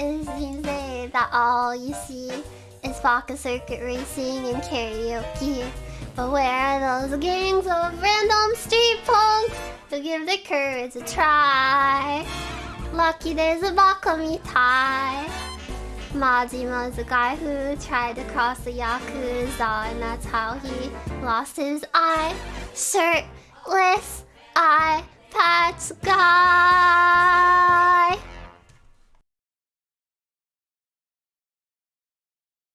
It say that all you see is Pocket Circuit racing and karaoke. But where are those gangs of random street punks who give the courage a try? Lucky there's a Bakami tie. is a guy who tried to cross the Yakuza and that's how he lost his eye. Shirtless eye patch guy.